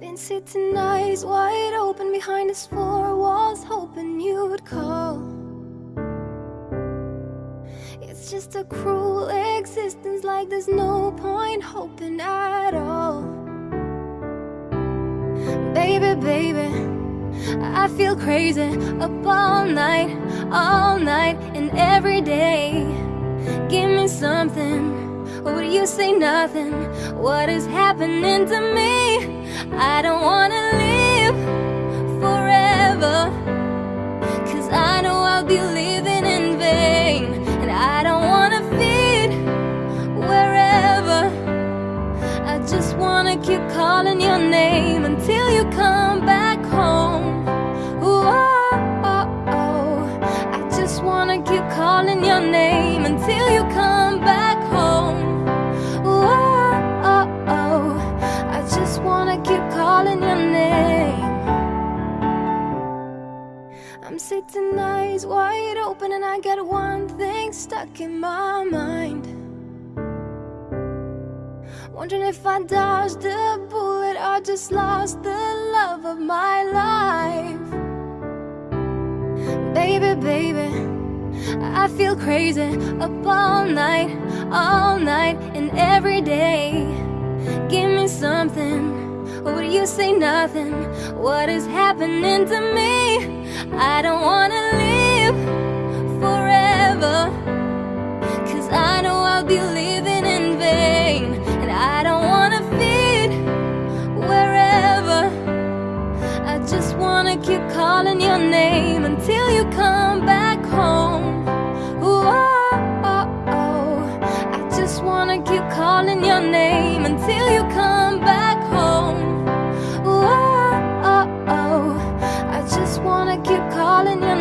Been sitting eyes wide open behind his four walls, hoping you'd call. It's just a cruel existence, like there's no point hoping at all. Baby, baby, I feel crazy up all night, all night, and every day. Give me something. Or would you say nothing? What is happening to me? I don't wanna live forever. Cause I know I'll be living in vain. And I don't wanna feed wherever. I just wanna keep calling your name Until you come back home. Ooh, oh, oh, oh. I just wanna keep calling your name sitting eyes wide open and I got one thing stuck in my mind Wondering if I dodged the bullet or just lost the love of my life Baby, baby, I feel crazy up all night, all night and every day Give me something or would you say nothing? What is happening to me? I don't wanna live forever. Cause I know I'll be living in vain. And I don't wanna feed wherever. I just wanna keep calling your name Until you come back home. Oh, oh, oh. I just wanna keep calling your name Until you calling your